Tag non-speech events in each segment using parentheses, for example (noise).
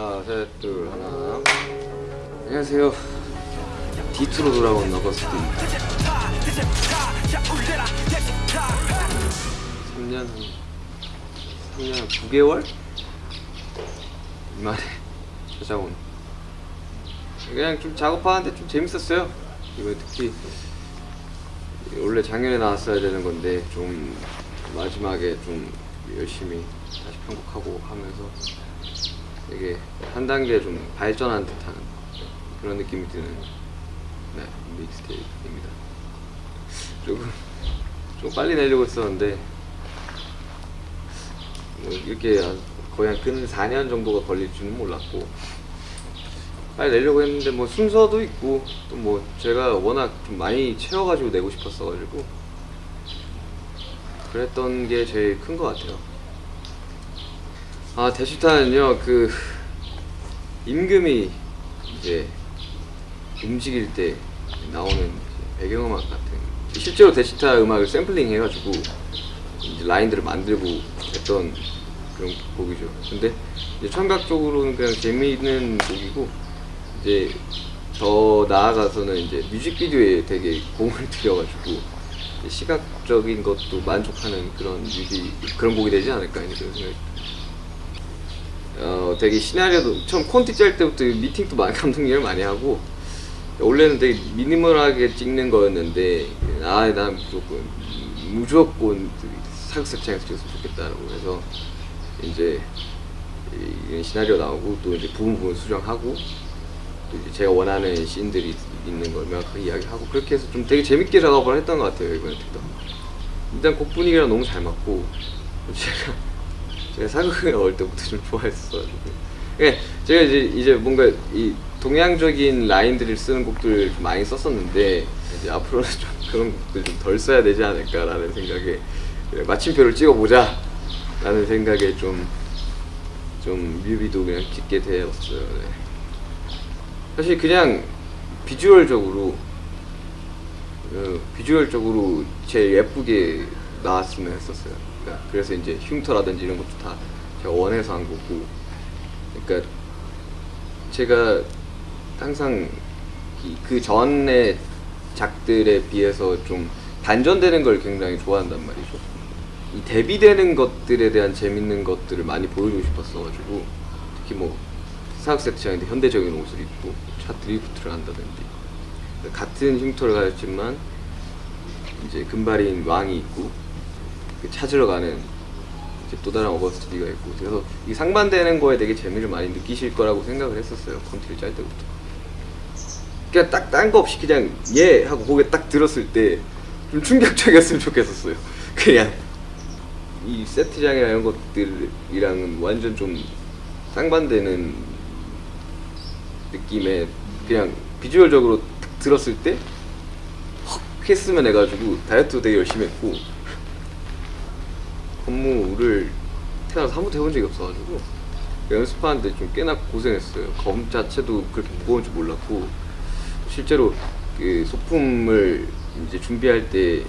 하나 셋둘 하나. 안녕하세요. D2로 돌아온 너버스트입니다 3년 3년 9개월? 만에 찾아온. 그냥 좀 작업하는데 좀 재밌었어요. 이거 특히 원래 작년에 나왔어야 되는 건데 좀 마지막에 좀 열심히 다시 편곡하고 하면서 되게 한 단계 좀 발전한 듯한 그런 느낌이 드는 네, 믹스테이프입니다. 조금 좀 빨리 내려고 했었는데 뭐 이렇게 한- 거의 한 근 4년 정도가 걸릴 줄은 몰랐고 빨리 내려고 했는데 뭐 순서도 있고 또 뭐 제가 워낙 좀 많이 채워가지고 내고 싶었어가지고 그랬던 게 제일 큰 것 같아요. 아 대시타는요 그 임금이 이제 움직일 때 나오는 배경음악 같은 실제로 대시타 음악을 샘플링 해가지고 이제 라인들을 만들고 했던 그런 곡이죠. 근데 이제 청각적으로는 그냥 재미있는 곡이고 이제 더 나아가서는 이제 뮤직비디오에 되게 공을 (laughs) 들여가지고 시각적인 것도 만족하는 그런 뮤비 그런 곡이 되지 않을까 이런 생각이 어 되게 시나리오도 처음 콘티 짤 때부터 미팅도 많이 (laughs) 감독일을 많이 하고 원래는 되게 미니멀하게 찍는 거였는데 아 난 무조건 무조건 사극색창에서 찍었으면 좋겠다라고 해서 이제 이- 이런 시나리오 나오고 또 이제 부분 부분 수정하고 또 이제 제가 원하는 씬들이 있는 걸 명확하게 이야기하고 그렇게 해서 좀 되게 재밌게 작업을 했던 것 같아요 이번에 특히 일단 곡 분위기랑 너무 잘 맞고 제가 제가 사극을 어릴 때부터 좀 좋아했어가지고 예, 제가 이제 이제 뭔가 이 동양적인 라인들을 쓰는 곡들을 좀 많이 썼었는데 이제 앞으로는 좀 (laughs) 그런 곡들 좀 덜 써야 되지 않을까라는 생각에 마침표를 찍어보자 라는 생각에 좀좀 뮤비도 그냥 찍게 되었어요. 네. 사실 그냥 비주얼적으로 어, 비주얼적으로 제일 예쁘게 나왔으면 했었어요. 그러니까 그래서 이제 흉터라든지 이런 것도 다 제가 원해서 한 거고, 그러니까 제가 항상 이- 그 전에 작들에 비해서 좀 반전되는 걸 굉장히 좋아한단 말이죠. 이 대비되는 것들에 대한 재밌는 것들을 많이 보여주고 싶었어가지고 특히 뭐 사각 세트장인데 현대적인 옷을 입고 차 드리프트를 한다든지 같은 흉터를 가졌지만 이제 금발인 왕이 있고 그 찾으러 가는 또 다른 어거스트디가 있고 그래서 이 상반되는 거에 되게 재미를 많이 느끼실 거라고 생각을 했었어요 콘티를 짤 때부터. 그냥 딱 딴 거 없이 그냥 예 하고 고개 딱 들었을 때 좀 충격적이었으면 좋겠었어요. (laughs) 그냥 이 세트장이나 이런 것들이랑은 완전 좀 상반되는 느낌의 그냥 비주얼적으로 딱 들었을 때헉 했으면 해가지고 다이어트도 되게 열심히 했고 업무를 태어나서 한 번도 해본 적이 없어가지고 연습하는데 좀 꽤나 고생했어요. 검 자체도 그렇게 무거운 줄 몰랐고 실제로 그 소품을 이제 준비할 때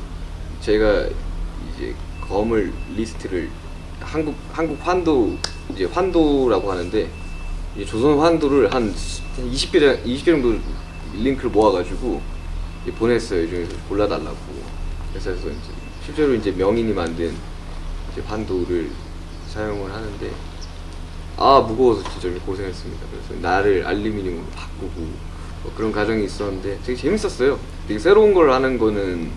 제가 이제 검을 리스트를 한국 한국 환도 이제 환도라고 하는데 이제 조선 환도를 한 20개 정- 20개 정도 링크를 모아가지고 보냈어요. 이 중에서 골라달라고. 그래서 이제 실제로 이제 명인이 만든 이제 환도를 사용을 하는데 아 무거워서 진짜 좀 고생했습니다. 그래서 나를 알루미늄으로 바꾸고 뭐 그런 과정이 있었는데 되게 재밌었어요. 되게 새로운 걸 하는 거는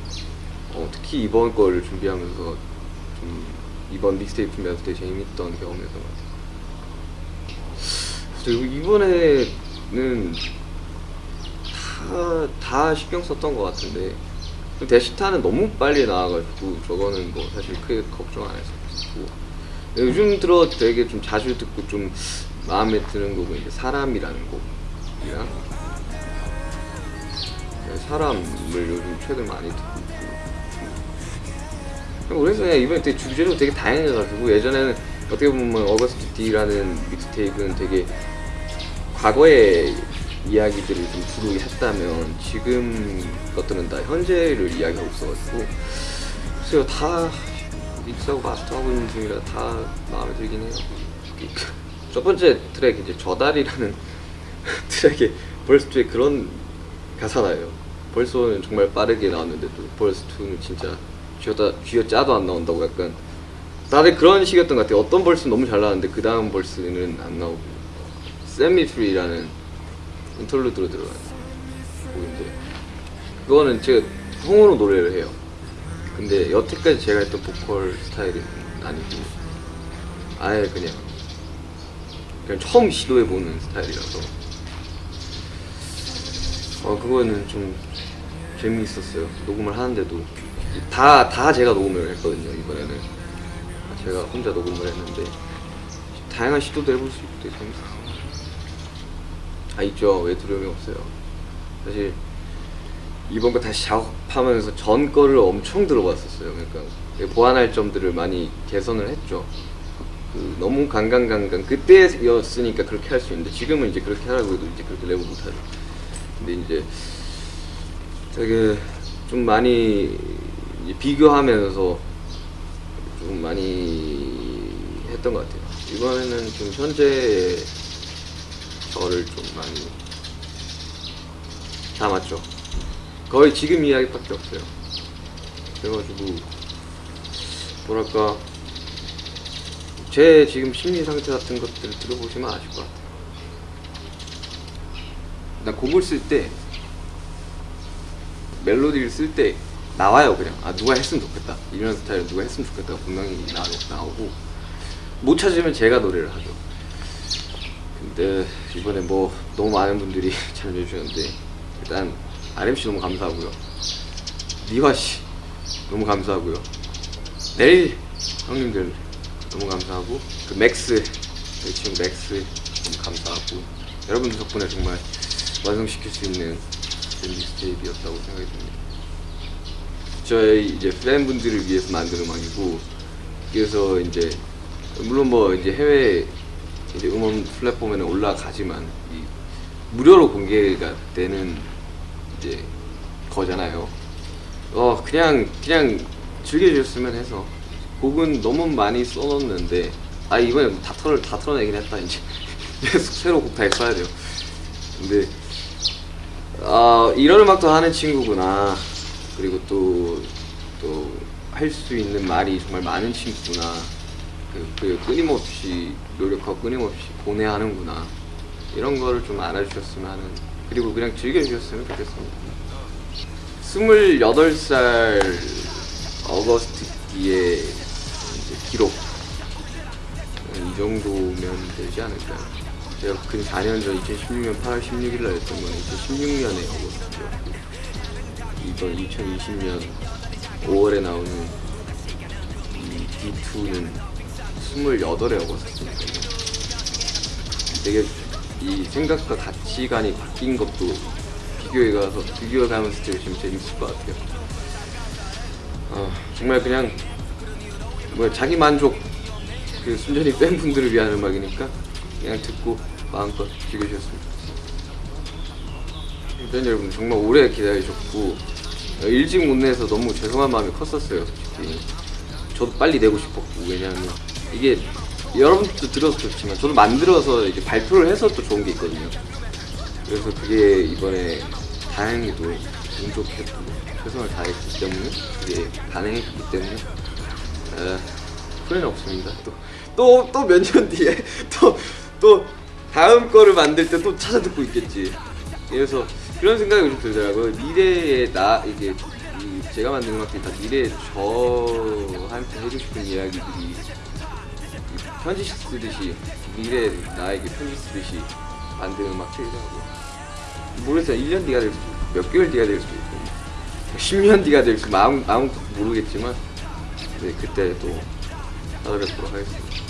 어, 특히 이번 거를 준비하면서 좀 이번 믹스테이프 준비하면서 되게 재밌던 경험이었던 것 같아요. 그리고 이번에는 다, 다 신경 썼던 것 같은데 대시타는 너무 빨리 나와가지고 저거는 뭐 사실 크게 걱정 안 했었고. 요즘 들어 되게 좀 자주 듣고 좀 마음에 드는 곡은 이제 사람이라는 곡이랑 네, 사람을 요즘 최근 많이 듣고 있고. 그래서 이번에 되게 주제도 되게 다양해가지고 예전에는 어떻게 보면 어거스트 D라는 믹스테이프는 되게 과거의 이야기들을 좀 주로 했다면 지금 것들은 다 현재를 이야기하고 있어가지고 글쎄요 다 믹스하고 마스터하고 있는 중이라 다 마음에 들긴 해요 첫 번째 트랙 이제 저달이라는 (laughs) 트랙에 verse 2에 그런 가사 나와요. verse 1은 정말 빠르게 나왔는데 또 verse 2는 진짜 쥐어다 쥐어 짜도 안 나온다고 약간 다들 그런 식이었던 것 같아요. 어떤 verse는 너무 잘 나왔는데 그 다음 verse는 안 나오고 Set me free라는 interlude로 들어가는 곡인데 그거는 제가 통으로 노래를 해요. 근데 여태까지 제가 했던 보컬 스타일은 아니고 아예 그냥 그냥 처음 시도해 보는 스타일이라서 어 그거는 좀 재미있었어요. 녹음을 하는데도 다 다 제가 녹음을 했거든요 이번에는 다 제가 혼자 녹음을 했는데 다양한 시도도 해볼 수 있고 되게 재밌었어요. 아 있죠 왜 두려움이 없어요. 사실 이번 거 다시 작업하면서 전 거를 엄청 들어봤었어요. 그러니까 보완할 점들을 많이 개선을 했죠. 그 너무 강강강강 그때였으니까 그렇게 할 수 있는데 지금은 이제 그렇게 하라고 해도 이제 그렇게 레고 못하죠. 근데 이제 되게 좀 많이 비교하면서 좀 많이 했던 것 같아요. 이번에는 좀 현재의 저를 좀 많이 담았죠. 거의 지금 이야기밖에 없어요. 그래가지고 뭐랄까 제 지금 심리 상태 같은 것들을 들어보시면 아실 것 같아요. 나 곡을 쓸 때 멜로디를 쓸 때 나와요 그냥 아 누가 했으면 좋겠다 이런 스타일 누가 했으면 좋겠다 분명히 나, 나오고 못 찾으면 제가 노래를 하죠. 근데 이번에 뭐 너무 많은 분들이 (laughs) 참여해 주셨는데 일단 RM 씨 너무 감사하고요. NiiHWA 씨 너무 감사하고요. 넬 형님들 너무 감사하고 그 MAX 저희 친구 MAX 너무 감사하고 여러분들 덕분에 정말 완성시킬 수 있는 mixtape였다고 생각이 듭니다. 저희 이제 팬분들을 위해서 만든 음악이고 그래서 이제 물론 뭐 이제 해외 이제 음원 플랫폼에는 올라가지만 이 무료로 공개가 되는 이제 거잖아요. 어 그냥 그냥 즐겨주셨으면 해서 곡은 너무 많이 써놓는데 아 이번에 다 털을 다 털어내긴 했다 이제 (laughs) 새로 곡 다 써야 돼요. 근데 아 이런 음악도 하는 친구구나 그리고 또 또 할 수 있는 말이 정말 많은 친구구나 그, 그 끊임없이 노력하고 끊임없이 보내하는구나. 이런 거를 좀 알아주셨으면 하는 그리고 그냥 즐겨주셨으면 좋겠습니다. 28살 어거스트 뒤에 이제 기록. 이 정도면 되지 않을까요? 제가 근 4년 전 2016년 8월 16일 날 했던 건 2016년에 어거스트였고 이번 2020년 5월에 나오는 이 D2는 28에 어거스트니까요 되게 이 생각과 가치관이 바뀐 것도 비교해 가서 비교해 가면서 들으시면 재밌을 것 같아요. 어, 정말 그냥 뭐 자기 만족 그 순전히 팬분들을 위한 음악이니까 그냥 듣고 마음껏 즐겨주셨으면 좋겠어요. 팬 여러분 정말 오래 기다리셨고 어, 일찍 못 내서 너무 죄송한 마음이 컸었어요 솔직히 저도 빨리 내고 싶었고 왜냐하면 이게 여러분들도 들어서 좋지만 저도 만들어서 이제 발표를 해서 또 좋은 게 있거든요. 그래서 그게 이번에 다행히도 운 좋게 또 최선을 다했기 때문에 그게 가능했기 때문에 에, 후회는 없습니다. 또 또 또 몇 년 뒤에 (laughs) 또또 다음 거를 만들 때 또 찾아 듣고 있겠지. 그래서 그런 생각이 좀 들더라고요. 미래에 나 이게 이 제가 만든 음악들이 다 미래에 저한테 해주고 싶은 이야기들이 편지 쓰듯이 미래 나에게 편지 쓰듯이 만든 음악들이더라고요. 모르겠어요. 1년 뒤가 될 수도 있고 몇 개월 뒤가 될 수도 있고 10년 뒤가 될 수도 아무, 아무것도 모르겠지만 네, 그때 또 찾아뵙도록 하겠습니다.